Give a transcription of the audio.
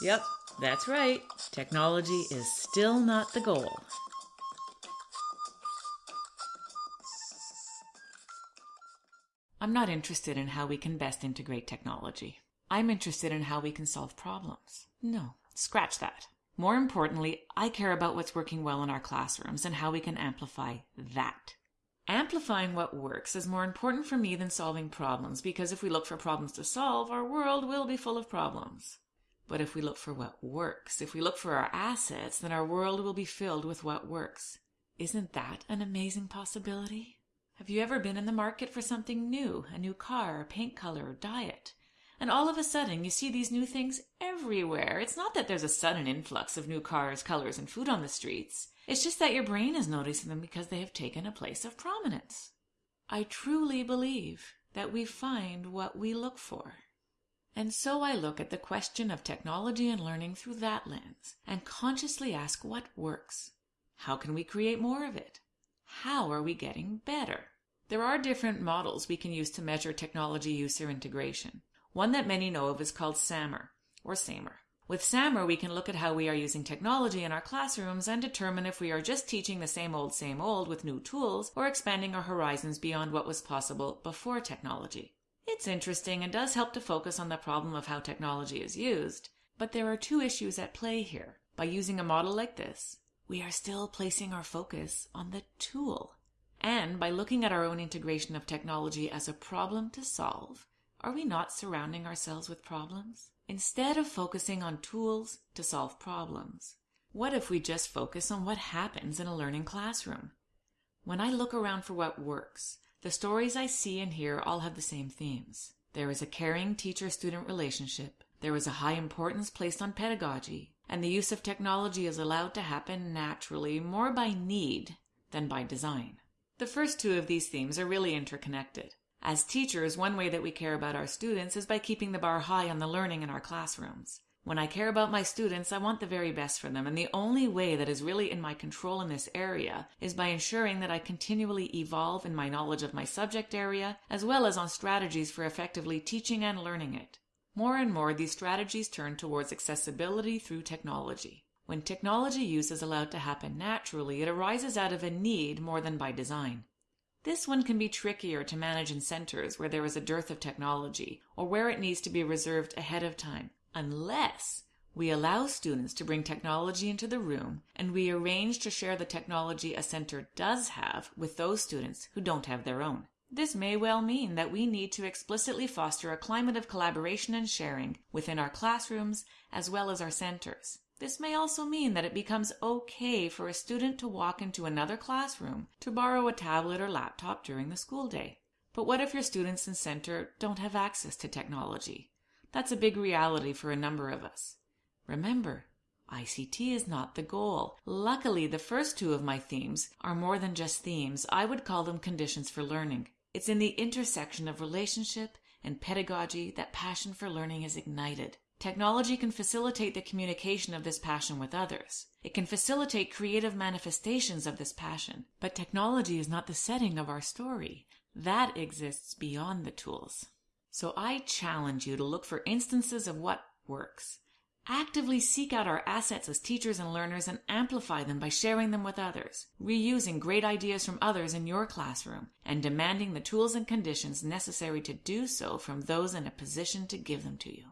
Yep, that's right. Technology is still not the goal. I'm not interested in how we can best integrate technology. I'm interested in how we can solve problems. No, scratch that. More importantly, I care about what's working well in our classrooms and how we can amplify that. Amplifying what works is more important for me than solving problems because if we look for problems to solve, our world will be full of problems. But if we look for what works, if we look for our assets, then our world will be filled with what works. Isn't that an amazing possibility? Have you ever been in the market for something new, a new car, a paint color, or diet? And all of a sudden you see these new things everywhere. It's not that there's a sudden influx of new cars, colors, and food on the streets. It's just that your brain is noticing them because they have taken a place of prominence. I truly believe that we find what we look for. And so I look at the question of technology and learning through that lens and consciously ask what works. How can we create more of it? How are we getting better? There are different models we can use to measure technology use or integration. One that many know of is called SAMR, or SAMR. With SAMR, we can look at how we are using technology in our classrooms and determine if we are just teaching the same old, same old with new tools or expanding our horizons beyond what was possible before technology. It's interesting and does help to focus on the problem of how technology is used, but there are two issues at play here. By using a model like this, we are still placing our focus on the tool. And by looking at our own integration of technology as a problem to solve, are we not surrounding ourselves with problems? Instead of focusing on tools to solve problems, what if we just focus on what happens in a learning classroom? When I look around for what works, the stories I see and hear all have the same themes. There is a caring teacher-student relationship. There is a high importance placed on pedagogy and the use of technology is allowed to happen naturally more by need than by design. The first two of these themes are really interconnected. As teachers, one way that we care about our students is by keeping the bar high on the learning in our classrooms. When I care about my students, I want the very best for them, and the only way that is really in my control in this area is by ensuring that I continually evolve in my knowledge of my subject area, as well as on strategies for effectively teaching and learning it. More and more, these strategies turn towards accessibility through technology. When technology use is allowed to happen naturally, it arises out of a need more than by design. This one can be trickier to manage in centers where there is a dearth of technology or where it needs to be reserved ahead of time, unless we allow students to bring technology into the room and we arrange to share the technology a center does have with those students who don't have their own. This may well mean that we need to explicitly foster a climate of collaboration and sharing within our classrooms as well as our centers. This may also mean that it becomes okay for a student to walk into another classroom to borrow a tablet or laptop during the school day. But what if your students and center don't have access to technology? That's a big reality for a number of us. Remember, ICT is not the goal. Luckily, the first two of my themes are more than just themes. I would call them conditions for learning. It's in the intersection of relationship and pedagogy that passion for learning is ignited. Technology can facilitate the communication of this passion with others. It can facilitate creative manifestations of this passion. But technology is not the setting of our story. That exists beyond the tools. So I challenge you to look for instances of what works. Actively seek out our assets as teachers and learners and amplify them by sharing them with others, reusing great ideas from others in your classroom, and demanding the tools and conditions necessary to do so from those in a position to give them to you.